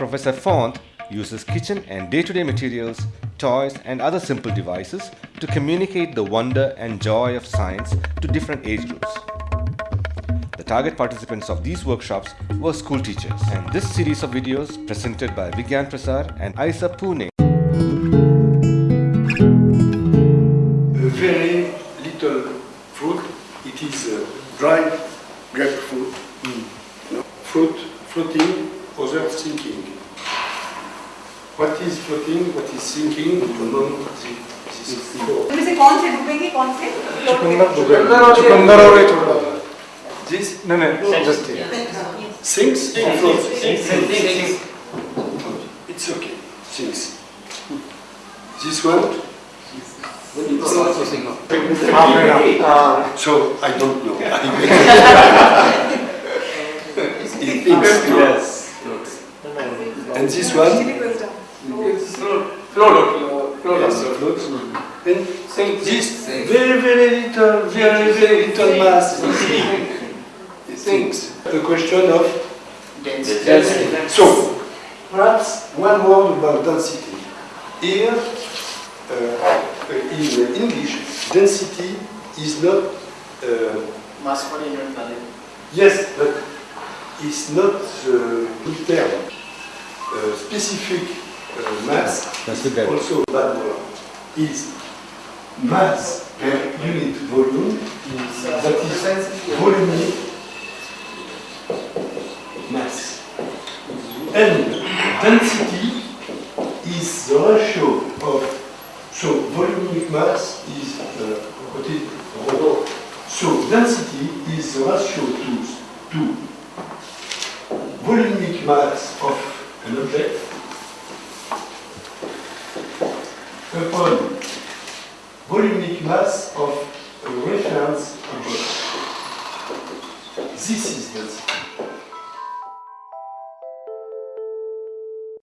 Professor Font uses kitchen and day-to-day materials, toys and other simple devices to communicate the wonder and joy of science to different age groups. The target participants of these workshops were school teachers and this series of videos presented by Vigyan Prasar and IISER Pune very little fruit. It is uh, dry grapefruit. No? Fruit floating, other sinking. What is floating? What is sinking? Among the, this four. इनमें से कौन से डूबेंगे कौन से चुकंदर डूबेगा चुकंदर और ये छोड़ दो This नहीं नहीं just sinks or floats? It's okay. Sinks. This one? So I don't know. it thinks. Yes. And this one? It's float. Float. Float. Yes, floats. And this very, very little, very, very little mass it sinks. The question of density. So, perhaps one word about density. Here, uh, in English, density is not, uh, Mass per unit volume. yes, but it's not the good term. Uh, specific uh, mass That's guide. also bad word, is mass per unit volume, that is volumic mass. And density is the ratio of, so volumic mass is, uh, is, so density is the ratio to, to volumic mass of an object. Upon volumic mass of